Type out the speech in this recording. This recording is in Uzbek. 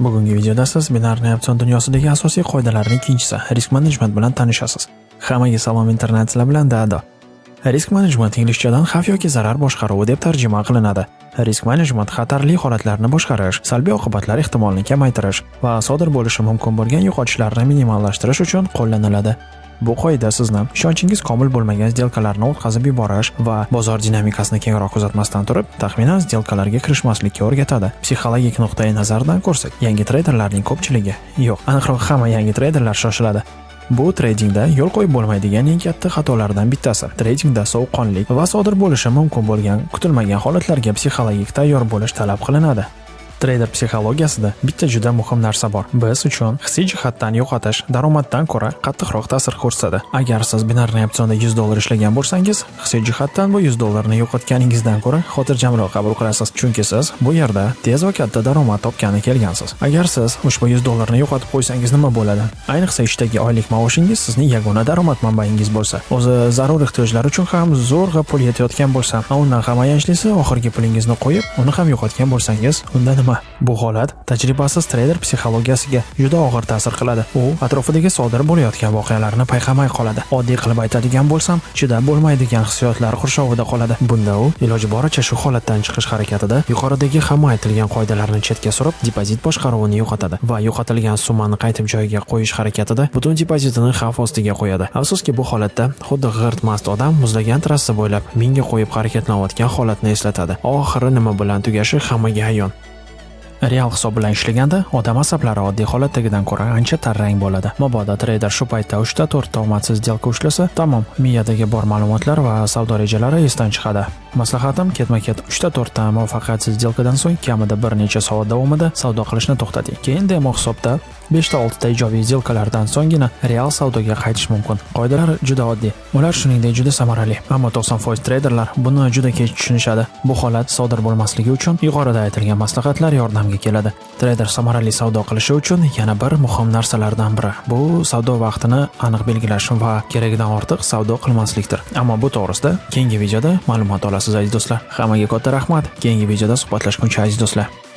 Bugungi videoda siz binarniy opsion dunyosidagi asosiy qoidalarning ikkinchisi risk management bilan tanishasiz. Hammaga salom internet sizlar bilan Dado. Risk management inglizchadan xavf yoki zarar boshqaruvi deb tarjima qilinadi. Risk management xatarli holatlarni boshqarish, salbiy oqibatlar ehtimolini kamaytirish va sodir bo'lishi mumkin bo'lgan yo'qotishlarni minimallashtirish uchun qo'llaniladi. Bu qoida sizni ishonchingiz komil bo'lmagan sdelkalarni o'tkazib yuborish va bozor dinamikasini kengroq kuzatmasdan turib, taxminan sdelkalarga kirishmaslikka o'rgatadi. Psixologik nuqtai nazardan ko'rsak, yangi treyderlarning ko'pchiligi, yo'q, aniqroq hamma yangi treyderlar shoshiladi. Bu tradingda yo'l qo'yib bo'lmaydigan eng katta xatolardan bittasi. Tradingda sovuqqonlik va sodir bo'lishi mumkin bo'lgan kutilmagan holatlarga psixologik tayyor bo'lish talab qilinadi. Treyder psixologiyasida bitta juda muhim narsa bor. Biz uchun hissiy jihatdan yo'qotish daromaddan ko'ra qattiqroq ta'sir ko'rsatadi. Agar siz binarniy opsionda 100 dollar ishlagan bo'lsangiz, hissiy jihatdan bu 100 dollarni yo'qotganingizdan ko'ra xotirjamroq qabul qilasiz, chunki siz bu yerda tez va katta daromad topgani kelgansiz. Agar siz ushbu 100 dollarni yo'qotib qo'ysangiz nima bo'ladi? Ayniqsa ishdagi oylik maoshingiz sizning yagona daromad manbaingiz bo'lsa, o'zi zarur ehtiyojlar uchun ham zo'rg'a pul yetayotgan bo'lsa, undan ham ayanchlisi oxirgi pulingizni qo'yib, uni ham yo'qotgan bo'lsangiz, unda nima? Bu holat tajribasiz treyder psixologiyasiga juda og'ir ta'sir qiladi. U atrofidagi sodir bo'layotgan voqealarni payqamay qoladi. Oddiy qilib aytadigan bo'lsam, chidab bo'lmaydigan hissiyotlar qurshovida qoladi. Bunda u iloji boricha shu holatdan chiqish harakatida yuqoridagi hamma aytilgan qoidalarni chetga surib, depozit boshqaruvini yo'qotadi va yo'qotilgan summani qaytib joyiga qo'yish harakatida butun depozitini xavf ostiga qo'yadi. Afsuski, bu holatda xuddi g'irt mast odam muzlagan trassa bo'ylab mingga qo'yib harakatlanayotgan holatni eslatadi. Oxiri nima bilan tugashi hammaga ayon. Real hisob bilan ishlaganda odam asablari oddiy holatdagidan ko'ra ancha tarrang bo'ladi. Mabodo treyder shu paytda 3 ta 4 ta omadsiz сделка ushlasa, tamom, miyadagi bor ma'lumotlar va savdo rejalari esdan chiqadi. Maslahatim ketma-ket 3 ta 4 ta muvaffaqiyatsiz сделкаdan so'ng kamida bir necha soat davomida savdo qilishni to'xtating. Keyin demo hisobda 5 ta 6 ta ijobiy сделкаlardan so'nggina real savdoga qaytish mumkin. Qoidalar juda oddiy. Ular shuningdek juda samarali. Ammo 90% treyderlar buni juda kech tushunishadi. Bu holat sodir bo'lmasligi uchun yuqorida aytilgan maslahatlar yordamga keladi. Treyder samarali savdo qilishi uchun yana bir muhim narsalardan biri bu savdo vaqtini aniq belgilash va keragidan ortiq savdo qilmaslikdir. Ammo bu to'g'risida keyingi videoda ma'lumot olasiz aziz do'stlar. Hammaga katta rahmat. Keyingi videoda suhbatlashguncha aziz do'stlar.